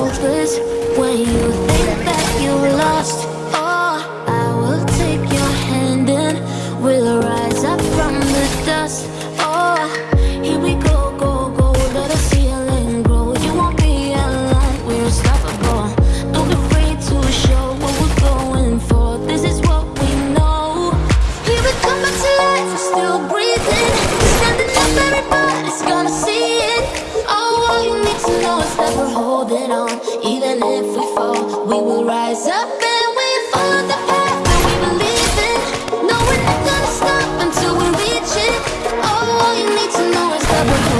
hopeless, when you think that you lost, oh, I will take your hand and we'll rise up from the dust. Oh, here we go, go, go, let the ceiling grow. You won't be alone, we're unstoppable. Don't be afraid to show what we're going for. This is what we know. Here we come back to life, we're still breathing. Standing up, everybody's gonna holding on. Even if we fall, we will rise up and we follow the path that we believe in. No, we're not gonna stop until we reach it. Oh, all you need to know is that we're